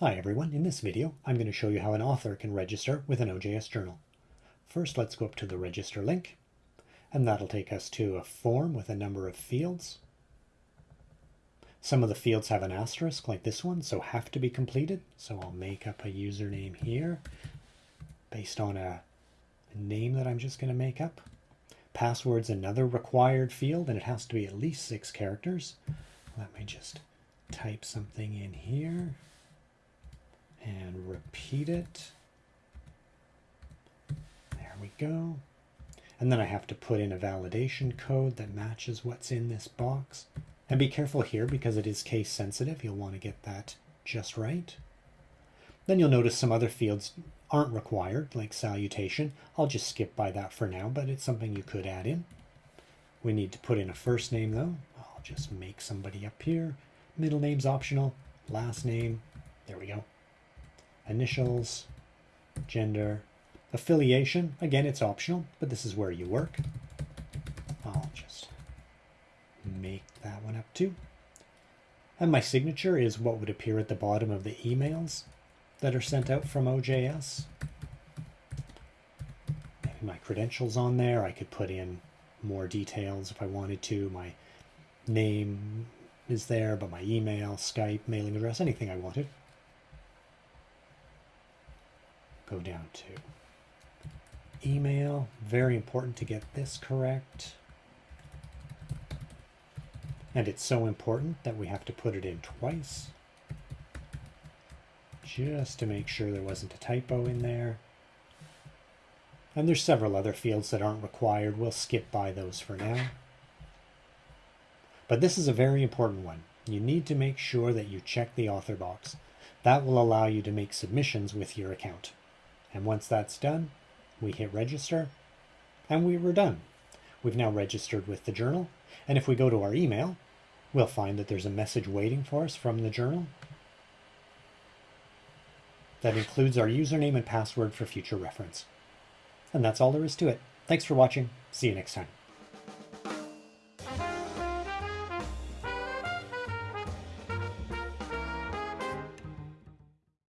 Hi everyone, in this video I'm going to show you how an author can register with an OJS journal. First let's go up to the register link and that'll take us to a form with a number of fields. Some of the fields have an asterisk like this one so have to be completed so I'll make up a username here based on a name that I'm just going to make up. Password's another required field and it has to be at least six characters. Let me just type something in here and repeat it. There we go. And then I have to put in a validation code that matches what's in this box. And be careful here because it is case sensitive. You'll want to get that just right. Then you'll notice some other fields aren't required, like salutation. I'll just skip by that for now, but it's something you could add in. We need to put in a first name though. I'll just make somebody up here. Middle name's optional. Last name. There we go initials, gender, affiliation. Again, it's optional, but this is where you work. I'll just make that one up too. And my signature is what would appear at the bottom of the emails that are sent out from OJS. Maybe my credentials on there. I could put in more details if I wanted to. My name is there, but my email, Skype, mailing address, anything I wanted. Go down to email. Very important to get this correct. And it's so important that we have to put it in twice. Just to make sure there wasn't a typo in there. And there's several other fields that aren't required. We'll skip by those for now. But this is a very important one. You need to make sure that you check the author box. That will allow you to make submissions with your account. And once that's done, we hit register and we were done. We've now registered with the journal. And if we go to our email, we'll find that there's a message waiting for us from the journal that includes our username and password for future reference. And that's all there is to it. Thanks for watching. See you next time.